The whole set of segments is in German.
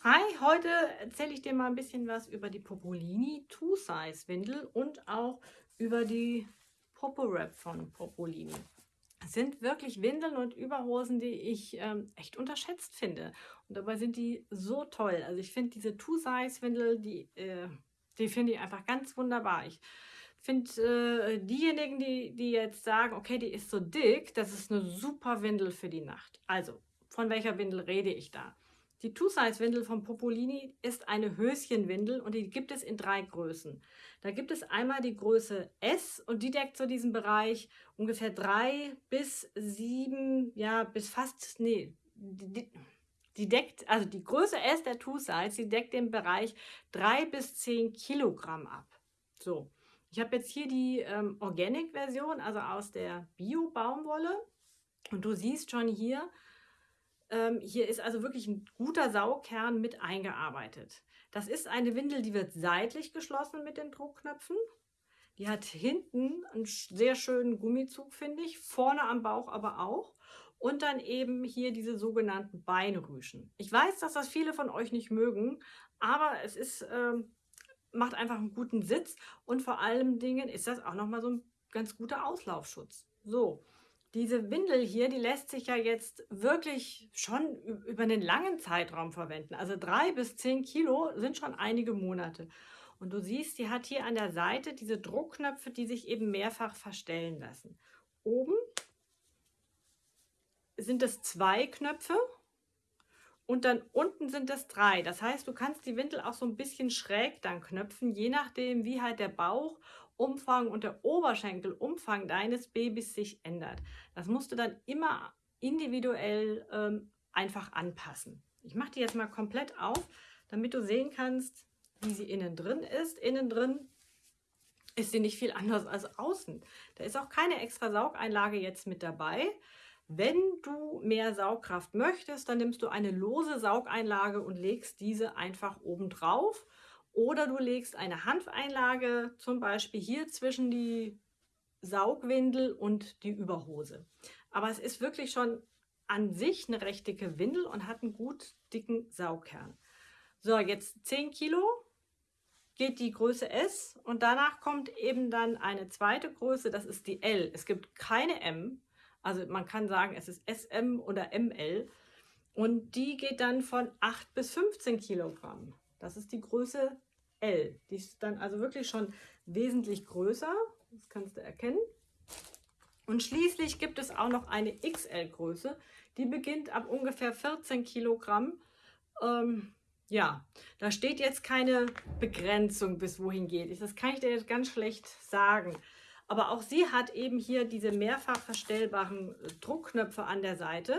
Hi, heute erzähle ich dir mal ein bisschen was über die Popolini Two Size Windel und auch über die Popo Wrap von Popolini. Es sind wirklich Windeln und Überhosen, die ich ähm, echt unterschätzt finde. Und dabei sind die so toll. Also ich finde diese Two Size Windel, die, äh, die finde ich einfach ganz wunderbar. Ich finde äh, diejenigen, die, die jetzt sagen, okay, die ist so dick, das ist eine super Windel für die Nacht. Also, von welcher Windel rede ich da? Die Two-Size-Windel von Popolini ist eine Höschenwindel und die gibt es in drei Größen. Da gibt es einmal die Größe S und die deckt so diesen Bereich ungefähr drei bis sieben, ja, bis fast, nee, die, die deckt, also die Größe S der Two-Size, die deckt den Bereich drei bis zehn Kilogramm ab. So, ich habe jetzt hier die ähm, Organic-Version, also aus der Bio-Baumwolle und du siehst schon hier, ähm, hier ist also wirklich ein guter Saugkern mit eingearbeitet. Das ist eine Windel, die wird seitlich geschlossen mit den Druckknöpfen. Die hat hinten einen sehr schönen Gummizug, finde ich, vorne am Bauch aber auch. Und dann eben hier diese sogenannten Beinrüschen. Ich weiß, dass das viele von euch nicht mögen, aber es ist, ähm, macht einfach einen guten Sitz und vor allem Dingen ist das auch nochmal so ein ganz guter Auslaufschutz. So, diese Windel hier, die lässt sich ja jetzt wirklich schon über einen langen Zeitraum verwenden. Also drei bis zehn Kilo sind schon einige Monate. Und du siehst, die hat hier an der Seite diese Druckknöpfe, die sich eben mehrfach verstellen lassen. Oben sind es zwei Knöpfe und dann unten sind es drei. Das heißt, du kannst die Windel auch so ein bisschen schräg dann knöpfen, je nachdem, wie halt der Bauch Umfang und der Oberschenkelumfang deines Babys sich ändert. Das musst du dann immer individuell ähm, einfach anpassen. Ich mache die jetzt mal komplett auf, damit du sehen kannst, wie sie innen drin ist. Innen drin ist sie nicht viel anders als außen. Da ist auch keine extra Saugeinlage jetzt mit dabei. Wenn du mehr Saugkraft möchtest, dann nimmst du eine lose Saugeinlage und legst diese einfach oben drauf oder du legst eine Hanfeinlage zum Beispiel hier zwischen die Saugwindel und die Überhose. Aber es ist wirklich schon an sich eine recht dicke Windel und hat einen gut dicken Saugkern. So, jetzt 10 Kilo geht die Größe S und danach kommt eben dann eine zweite Größe, das ist die L. Es gibt keine M, also man kann sagen, es ist SM oder ML und die geht dann von 8 bis 15 Kilogramm. Das ist die Größe L. Die ist dann also wirklich schon wesentlich größer. Das kannst du erkennen. Und schließlich gibt es auch noch eine XL-Größe. Die beginnt ab ungefähr 14 Kilogramm. Ähm, ja, da steht jetzt keine Begrenzung, bis wohin geht. Das kann ich dir jetzt ganz schlecht sagen. Aber auch sie hat eben hier diese mehrfach verstellbaren Druckknöpfe an der Seite.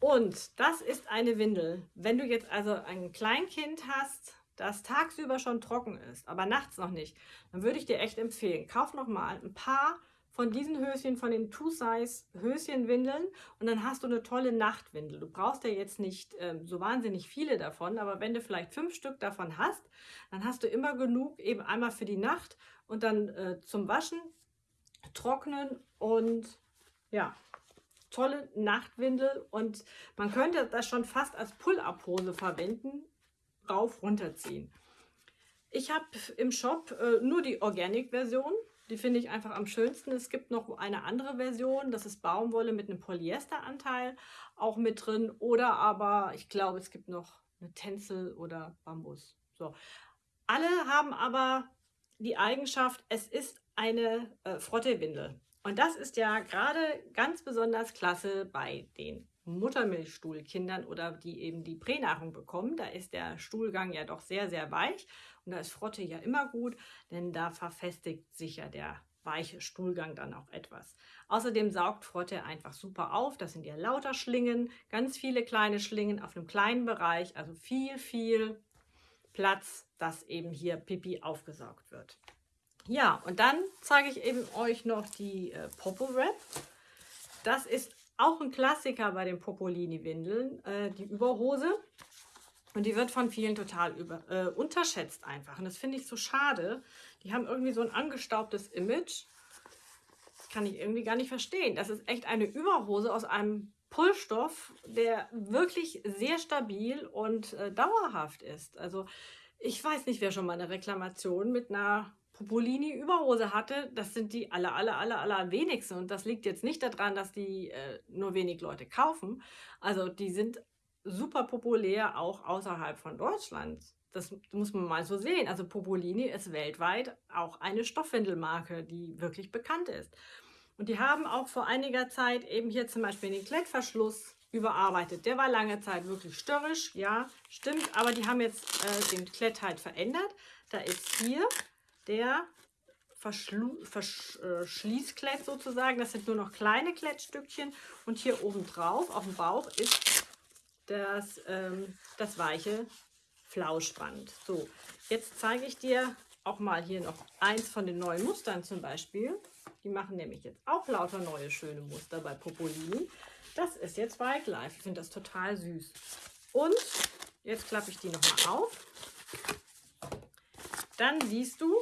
Und das ist eine Windel. Wenn du jetzt also ein Kleinkind hast, das tagsüber schon trocken ist, aber nachts noch nicht, dann würde ich dir echt empfehlen, kauf noch mal ein paar von diesen Höschen, von den Two-Size Höschenwindeln und dann hast du eine tolle Nachtwindel. Du brauchst ja jetzt nicht ähm, so wahnsinnig viele davon, aber wenn du vielleicht fünf Stück davon hast, dann hast du immer genug eben einmal für die Nacht und dann äh, zum Waschen, trocknen und ja, tolle Nachtwindel und man könnte das schon fast als Pull-Up-Hose verwenden, rauf runterziehen. Ich habe im Shop äh, nur die Organic-Version. Die finde ich einfach am schönsten. Es gibt noch eine andere Version, das ist Baumwolle mit einem Polyesteranteil auch mit drin. Oder aber, ich glaube, es gibt noch eine Tencel oder Bambus. So. Alle haben aber die Eigenschaft, es ist eine äh, Frottewindel. Und das ist ja gerade ganz besonders klasse bei den Muttermilchstuhlkindern oder die eben die Pränahrung bekommen, da ist der Stuhlgang ja doch sehr, sehr weich und da ist Frotte ja immer gut, denn da verfestigt sich ja der weiche Stuhlgang dann auch etwas. Außerdem saugt Frotte einfach super auf, das sind ja lauter Schlingen, ganz viele kleine Schlingen auf einem kleinen Bereich, also viel, viel Platz, dass eben hier Pipi aufgesaugt wird. Ja, und dann zeige ich eben euch noch die äh, Popo Wrap. Das ist auch ein Klassiker bei den Popolini-Windeln, äh, die Überhose. Und die wird von vielen total über, äh, unterschätzt einfach. Und das finde ich so schade. Die haben irgendwie so ein angestaubtes Image. Das kann ich irgendwie gar nicht verstehen. Das ist echt eine Überhose aus einem Pullstoff, der wirklich sehr stabil und äh, dauerhaft ist. Also ich weiß nicht, wer schon mal eine Reklamation mit einer Popolini-Überhose hatte. Das sind die aller, aller, aller, aller wenigsten. Und das liegt jetzt nicht daran, dass die äh, nur wenig Leute kaufen. Also die sind super populär auch außerhalb von Deutschland. Das muss man mal so sehen. Also Popolini ist weltweit auch eine Stoffwindelmarke, die wirklich bekannt ist. Und die haben auch vor einiger Zeit eben hier zum Beispiel den Klettverschluss überarbeitet. Der war lange Zeit wirklich störrisch, ja, stimmt, aber die haben jetzt äh, den Klett halt verändert. Da ist hier der Verschließklett äh, sozusagen. Das sind nur noch kleine Klettstückchen. Und hier oben drauf, auf dem Bauch, ist das, ähm, das weiche Flauschband. So, jetzt zeige ich dir auch mal hier noch eins von den neuen Mustern zum Beispiel. Die machen nämlich jetzt auch lauter neue schöne Muster bei Popolini. Das ist jetzt Wildlife. Ich finde das total süß. Und jetzt klappe ich die nochmal auf. Dann siehst du,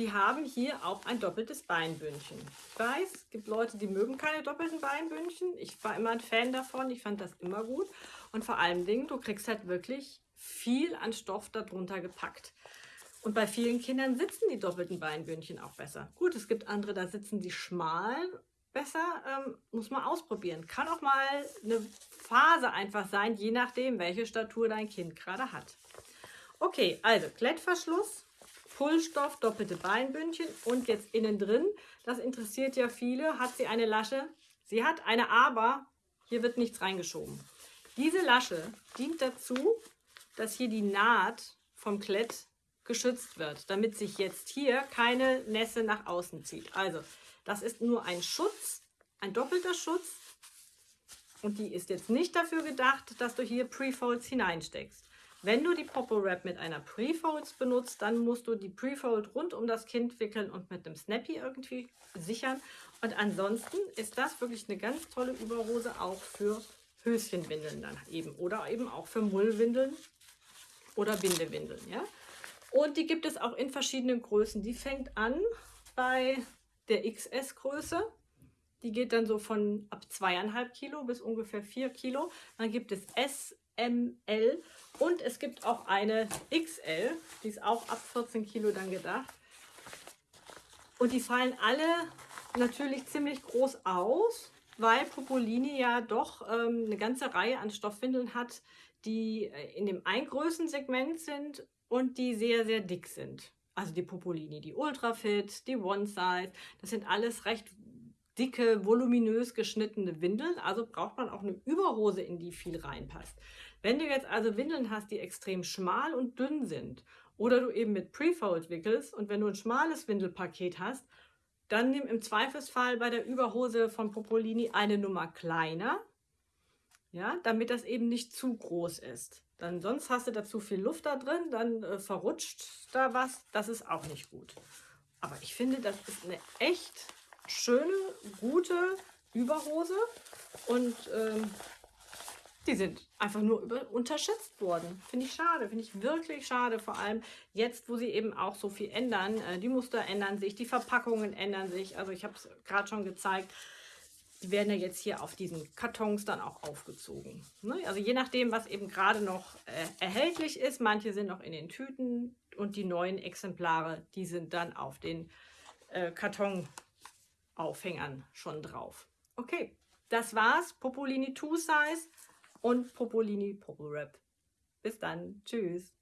sie haben hier auch ein doppeltes Beinbündchen. Ich weiß, es gibt Leute, die mögen keine doppelten Beinbündchen. Ich war immer ein Fan davon. Ich fand das immer gut. Und vor allen Dingen, du kriegst halt wirklich viel an Stoff darunter gepackt. Und bei vielen Kindern sitzen die doppelten Beinbündchen auch besser. Gut, es gibt andere, da sitzen die schmal besser, ähm, muss man ausprobieren. Kann auch mal eine Phase einfach sein, je nachdem, welche Statur dein Kind gerade hat. Okay, also Klettverschluss, Pullstoff, doppelte Beinbündchen und jetzt innen drin, das interessiert ja viele, hat sie eine Lasche? Sie hat eine Aber, hier wird nichts reingeschoben. Diese Lasche dient dazu, dass hier die Naht vom Klett geschützt wird, damit sich jetzt hier keine Nässe nach außen zieht. Also, das ist nur ein Schutz, ein doppelter Schutz. Und die ist jetzt nicht dafür gedacht, dass du hier Prefolds hineinsteckst. Wenn du die Popo Wrap mit einer Prefolds benutzt, dann musst du die Prefold rund um das Kind wickeln und mit einem Snappy irgendwie sichern. Und ansonsten ist das wirklich eine ganz tolle Überhose auch für Höschenwindeln dann eben oder eben auch für Mullwindeln oder Bindewindeln. Ja? Und die gibt es auch in verschiedenen Größen. Die fängt an bei der XS-Größe. Die geht dann so von ab zweieinhalb Kilo bis ungefähr 4 Kilo. Dann gibt es S, M, L und es gibt auch eine XL. Die ist auch ab 14 Kilo dann gedacht. Und die fallen alle natürlich ziemlich groß aus, weil Popolini ja doch ähm, eine ganze Reihe an Stoffwindeln hat, die äh, in dem Eingrößensegment sind und die sehr, sehr dick sind. Also die Popolini, die Ultrafit, die One Size, das sind alles recht dicke, voluminös geschnittene Windeln. Also braucht man auch eine Überhose, in die viel reinpasst. Wenn du jetzt also Windeln hast, die extrem schmal und dünn sind oder du eben mit Prefold wickelst und wenn du ein schmales Windelpaket hast, dann nimm im Zweifelsfall bei der Überhose von Popolini eine Nummer kleiner, ja, damit das eben nicht zu groß ist. Dann sonst hast du da zu viel Luft da drin, dann äh, verrutscht da was. Das ist auch nicht gut. Aber ich finde, das ist eine echt schöne, gute Überhose. Und ähm, die sind einfach nur über, unterschätzt worden. Finde ich schade, finde ich wirklich schade. Vor allem jetzt, wo sie eben auch so viel ändern. Äh, die Muster ändern sich, die Verpackungen ändern sich. Also ich habe es gerade schon gezeigt. Die werden ja jetzt hier auf diesen Kartons dann auch aufgezogen. Ne? Also je nachdem, was eben gerade noch äh, erhältlich ist. Manche sind noch in den Tüten und die neuen Exemplare, die sind dann auf den äh, Kartonaufhängern schon drauf. Okay, das war's. Popolini 2 Size und Popolini Popo Wrap. Bis dann. Tschüss.